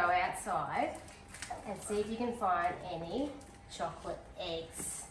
go outside and see if you can find any chocolate eggs.